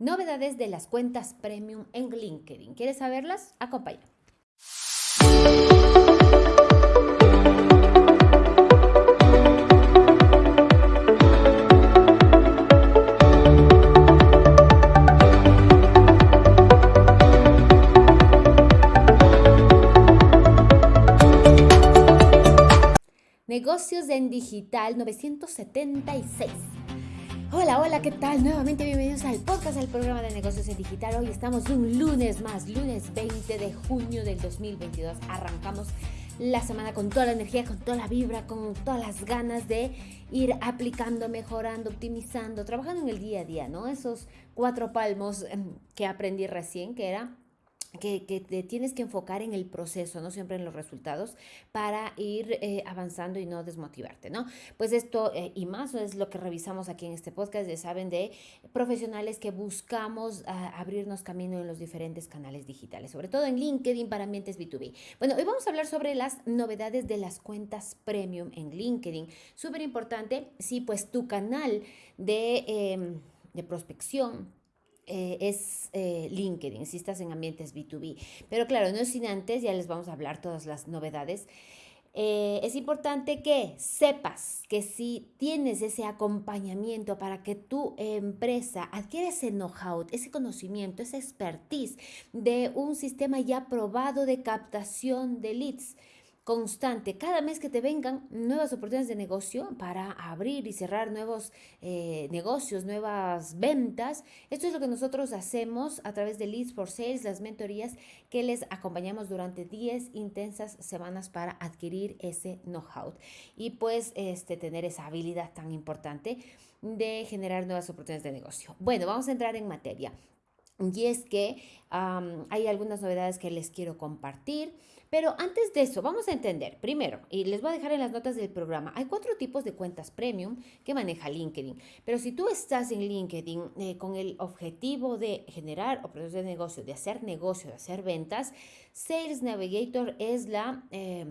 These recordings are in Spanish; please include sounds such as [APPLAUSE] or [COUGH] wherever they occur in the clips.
Novedades de las cuentas premium en LinkedIn. ¿Quieres saberlas? Acompáñame. Negocios en Digital 976. Hola, hola, ¿qué tal? Nuevamente bienvenidos al podcast, al programa de negocios en digital. Hoy estamos un lunes más, lunes 20 de junio del 2022. Arrancamos la semana con toda la energía, con toda la vibra, con todas las ganas de ir aplicando, mejorando, optimizando, trabajando en el día a día, ¿no? Esos cuatro palmos em, que aprendí recién, que era que, te tienes que enfocar en el proceso, no siempre en los resultados, para ir eh, avanzando y no desmotivarte, ¿no? Pues esto eh, y más es lo que revisamos aquí en este podcast, ya saben, de profesionales que buscamos ah, abrirnos camino en los diferentes canales digitales, sobre todo en LinkedIn para ambientes B2B. Bueno, hoy vamos a hablar sobre las novedades de las cuentas premium en LinkedIn. Súper importante, sí, pues tu canal de, em, de prospección eh, es eh, LinkedIn, si estás en ambientes B2B. Pero claro, no sin antes, ya les vamos a hablar todas las novedades. Eh, es importante que sepas que si tienes ese acompañamiento para que tu empresa adquiera ese know-how, ese conocimiento, esa expertise de un sistema ya probado de captación de leads, constante, cada mes que te vengan nuevas oportunidades de negocio para abrir y cerrar nuevos eh, negocios, nuevas ventas. Esto es lo que nosotros hacemos a través de Leads for Sales, las mentorías que les acompañamos durante 10 intensas semanas para adquirir ese know-how y pues este, tener esa habilidad tan importante de generar nuevas oportunidades de negocio. Bueno, vamos a entrar en materia. Y es que hay algunas novedades que les quiero compartir. Pero antes de eso, vamos a entender, primero, y les voy a dejar en las notas del programa, hay cuatro tipos de cuentas premium que maneja LinkedIn. Pero si tú estás en LinkedIn eh, con el objetivo de generar oportunidades de negocio, de hacer negocio, de hacer ventas, Sales Navigator es la... Eh,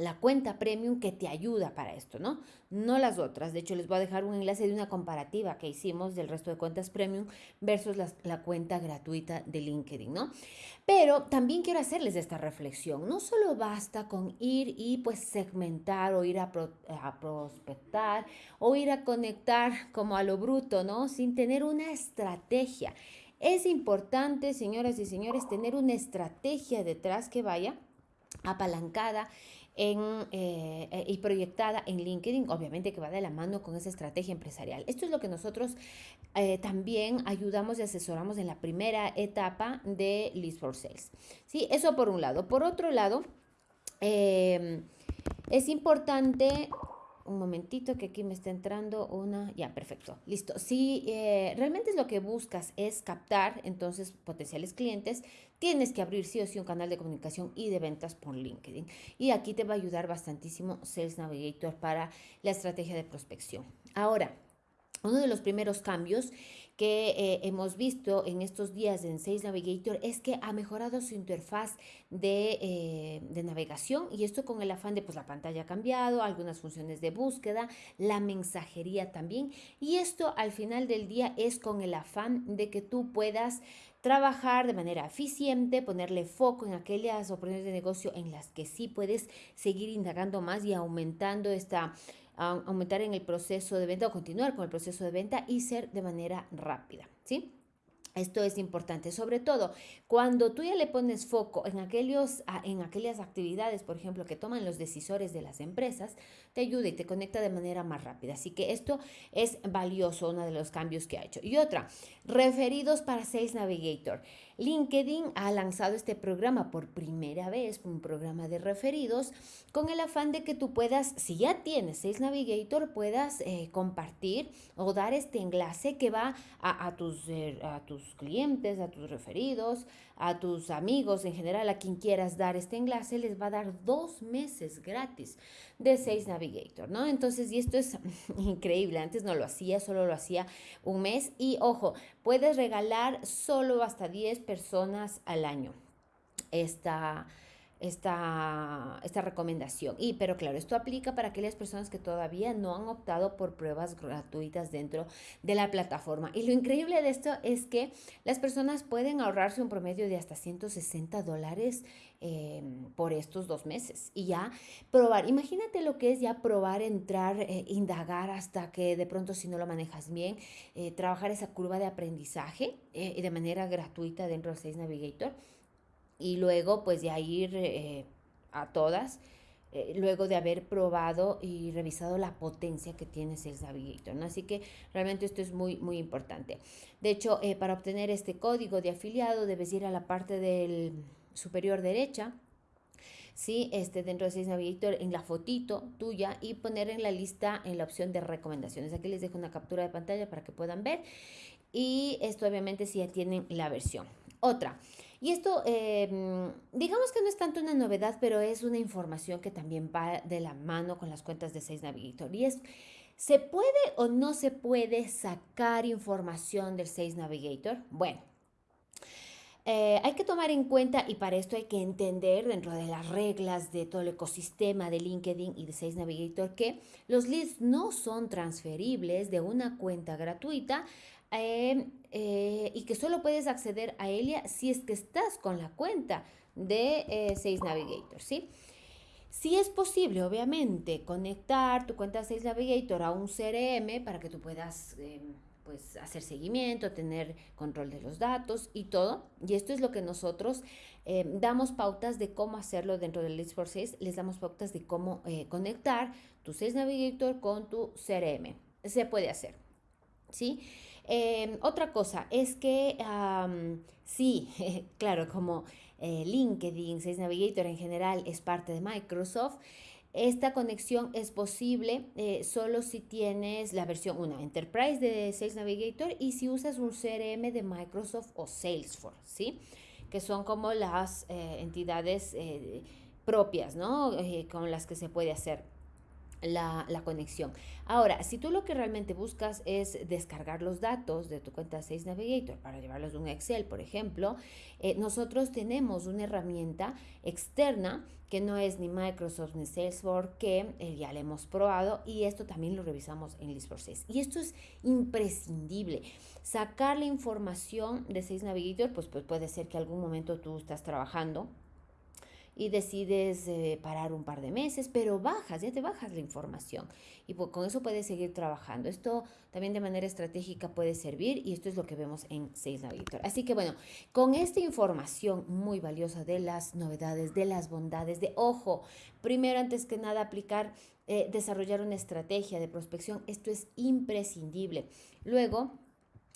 la cuenta premium que te ayuda para esto, ¿no? No las otras. De hecho, les voy a dejar un enlace de una comparativa que hicimos del resto de cuentas premium versus la, cuenta gratuita de LinkedIn, ¿no? Pero también quiero hacerles esta reflexión. No solo basta con ir y pues segmentar o ir a, prospectar o ir a conectar como a lo bruto, ¿no? Sin tener una estrategia. Es importante, señoras y señores, tener una estrategia detrás que vaya apalancada eh, eh, y proyectada en LinkedIn, obviamente que va de la mano con esa estrategia empresarial. Esto es lo que nosotros eh, también ayudamos y asesoramos en la primera etapa de List for Sales. ¿Sí? Eso por un lado. Por otro lado, es importante un momentito que aquí me está entrando una, ya, perfecto, listo. Si realmente es lo que buscas es captar entonces potenciales clientes, tienes que abrir sí o sí un canal de comunicación y de ventas por LinkedIn. Y aquí te va a ayudar bastantísimo Sales Navigator para la estrategia de prospección. Ahora, uno de los primeros cambios que eh, hemos visto en estos días en Sales Navigator es que ha mejorado su interfaz de, eh, de, navegación y esto con el afán de pues la pantalla ha cambiado, algunas funciones de búsqueda, la mensajería también. Y esto al final del día es con el afán de que tú puedas trabajar de manera eficiente, ponerle foco en aquellas oportunidades de negocio en las que sí puedes seguir indagando más y aumentando esta aumentar en el proceso de venta o continuar con el proceso de venta y ser de manera rápida, ¿sí? Esto es importante, sobre todo cuando tú ya le pones foco en, aquellos, en aquellas actividades, por ejemplo, que toman los decisores de las empresas, te ayuda y te conecta de manera más rápida. Así que esto es valioso, uno de los cambios que ha hecho. Y otra, referidos para Sales Navigator. LinkedIn ha lanzado este programa por primera vez, un programa de referidos, con el afán de que tú puedas, si ya tienes Sales Navigator, puedas eh, compartir o dar este enlace que va a, tus, eh, a tus clientes, a tus referidos, a tus amigos en general, a quien quieras dar este enlace, les va a dar dos meses gratis de Sales Navigator, ¿no? Entonces, y esto es [LAUGHS] increíble, antes no lo hacía, solo lo hacía un mes y ojo, puedes regalar solo hasta 10 personas al año. Esta esta, esta recomendación. Y, pero claro, esto aplica para aquellas personas que todavía no han optado por pruebas gratuitas dentro de la plataforma. Y lo increíble de esto es que las personas pueden ahorrarse un promedio de hasta 160 dólares em, por estos dos meses. Y ya probar, imagínate lo que es ya probar, entrar, eh, indagar hasta que de pronto si no lo manejas bien, eh, trabajar esa curva de aprendizaje eh, de manera gratuita dentro de Sales Navigator y luego pues ya ir eh, a todas, eh, luego de haber probado y revisado la potencia que tiene Sales Navigator. ¿no? Así que realmente esto es muy, muy importante. De hecho, eh, para obtener este código de afiliado debes ir a la parte del superior derecha. Sí, este, dentro de Navigator en la fotito tuya y poner en la lista en la opción de recomendaciones. Aquí les dejo una captura de pantalla para que puedan ver. Y esto obviamente si ya tienen la versión. Otra, y esto, em, digamos que no es tanto una novedad, pero es una información que también va de la mano con las cuentas de Sales Navigator. Y es, ¿se puede o no se puede sacar información del Sales Navigator? Bueno, eh, hay que tomar en cuenta y para esto hay que entender dentro de las reglas de todo el ecosistema de LinkedIn y de Sales Navigator que los leads no son transferibles de una cuenta gratuita Em, eh, y que solo puedes acceder a ella si es que estás con la cuenta de eh, Sales Navigator, ¿sí? Si es posible, obviamente, conectar tu cuenta Sales Navigator a un CRM para que tú puedas em, pues, hacer seguimiento, tener control de los datos y todo. Y esto es lo que nosotros em, damos pautas de cómo hacerlo dentro del Leads for Sales. Les damos pautas de cómo eh, conectar tu Sales Navigator con tu CRM. Se puede hacer, sí Em, otra cosa es que sí, [LAUGHS] claro, como eh, LinkedIn, Sales Navigator en general es parte de Microsoft, esta conexión es posible eh, solo si tienes la versión 1 Enterprise de Sales Navigator y si usas un CRM de Microsoft o Salesforce, ¿sí? Que son como las eh, entidades propias, ¿no? con las que se puede hacer la, conexión. Ahora, si tú lo que realmente buscas es descargar los datos de tu cuenta Sales Navigator para llevarlos de un Excel, por ejemplo, eh, nosotros tenemos una herramienta externa que no es ni Microsoft ni Salesforce, que eh, ya la hemos probado y esto también lo revisamos en List. Y esto es imprescindible. Sacar la información de Sales Navigator, pues, pues puede ser que algún momento tú estás trabajando y decides eh, parar un par de meses, pero bajas, ya te bajas la información y con eso puedes seguir trabajando. Esto también de manera estratégica puede servir y esto es lo que vemos en Sales Navigator. Así que bueno, con esta información muy valiosa de las novedades, de las bondades, de ojo, primero antes que nada aplicar, eh, desarrollar una estrategia de prospección, esto es imprescindible. Luego,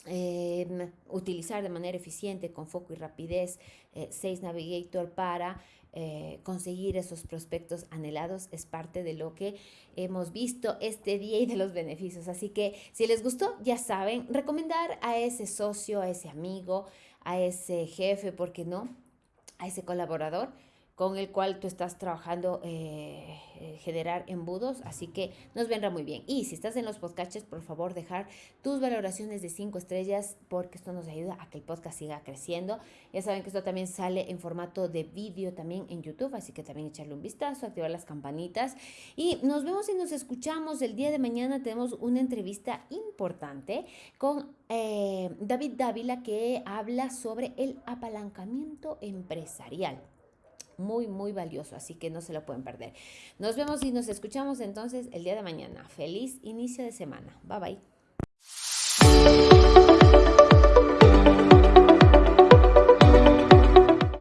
em, utilizar de manera eficiente, con foco y rapidez, eh, Sales Navigator para eh, conseguir esos prospectos anhelados es parte de lo que hemos visto este día y de los beneficios. Así que si les gustó, ya saben, recomendar a ese socio, a ese amigo, a ese jefe, ¿por qué no? A ese colaborador con el cual tú estás trabajando eh, eh, generar embudos, así que nos vendrá muy bien. Y si estás en los podcasts, por favor, dejar tus valoraciones de cinco estrellas porque esto nos ayuda a que el podcast siga creciendo. Ya saben que esto también sale en formato de vídeo también en YouTube, así que también echarle un vistazo, activar las campanitas y nos vemos y nos escuchamos el día de mañana. Tenemos una entrevista importante con eh, David Dávila que habla sobre el apalancamiento empresarial muy, muy valioso, así que no se lo pueden perder. Nos vemos y nos escuchamos entonces el día de mañana. Feliz inicio de semana. Bye bye.